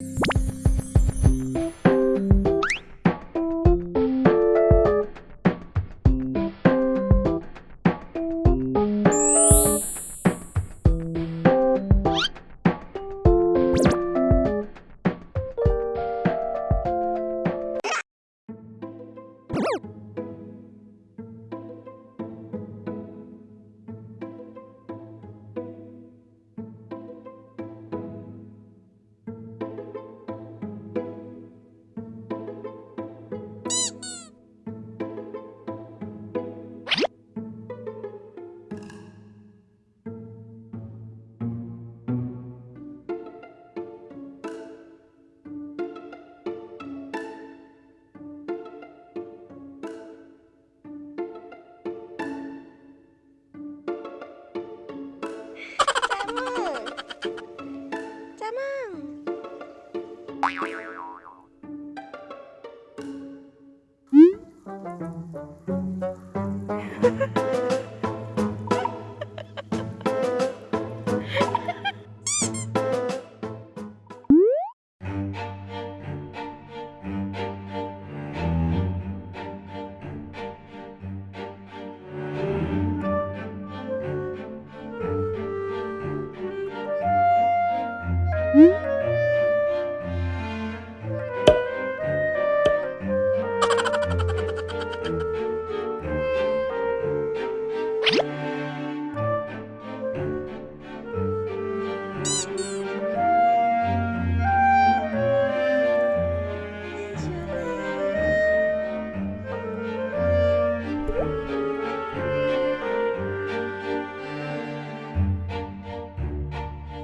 Woo! Mm-hmm.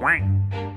Wang.